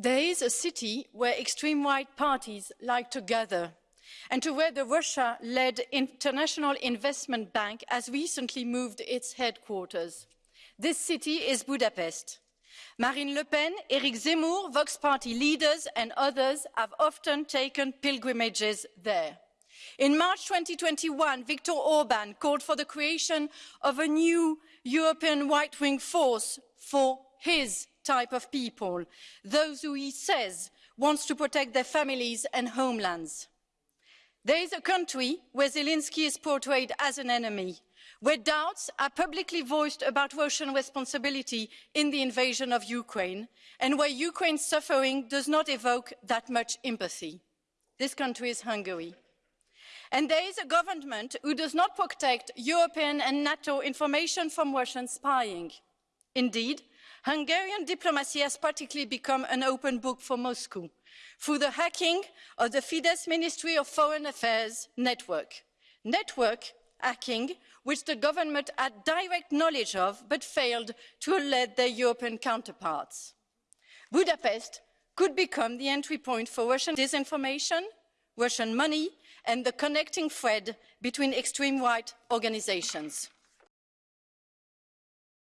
There is a city where extreme right parties like to gather and to where the Russia-led International Investment Bank has recently moved its headquarters. This city is Budapest. Marine Le Pen, Eric Zemmour, Vox Party leaders and others have often taken pilgrimages there. In March 2021, Viktor Orban called for the creation of a new European right-wing force for his type of people, those who he says wants to protect their families and homelands. There is a country where Zelensky is portrayed as an enemy, where doubts are publicly voiced about Russian responsibility in the invasion of Ukraine, and where Ukraine's suffering does not evoke that much empathy. This country is Hungary. And there is a government who does not protect European and NATO information from Russian spying. Indeed, Hungarian diplomacy has practically become an open book for Moscow through the hacking of the Fidesz Ministry of Foreign Affairs network. Network hacking which the government had direct knowledge of but failed to alert their European counterparts. Budapest could become the entry point for Russian disinformation, Russian money and the connecting thread between extreme right organizations.